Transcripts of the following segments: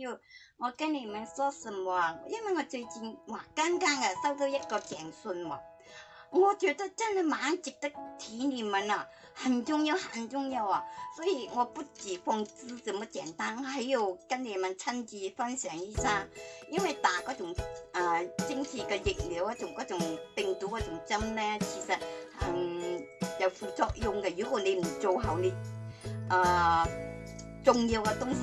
要我跟你们说什么？因为我最近哇，刚刚啊收到一个简讯我觉得真的蛮值得提你们啊，很重要，很重要啊！所以我不止通知这么简单，还有跟你们趁机分享一下。因为打嗰种啊，精剂嘅疫苗啊，种嗰种病毒嘅种针咧，其实嗯有副作用嘅。如果你唔做好你啊重要嘅东西。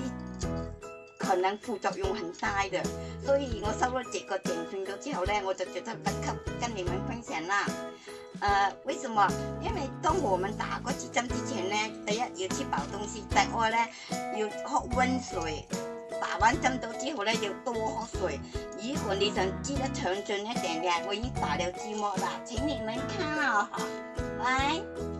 可能副作用很大的，所以我收了这个奖金咗之后呢，我就觉得不给跟你们分享啦。呃，为什么？因为当我们打过几针之前呢，第一要吃饱东西，第二呢要喝温水。打完针咗之后呢，要多喝水。如果你想知得详尽一点点，我已经打了字幕啦，请你们看哦。喂。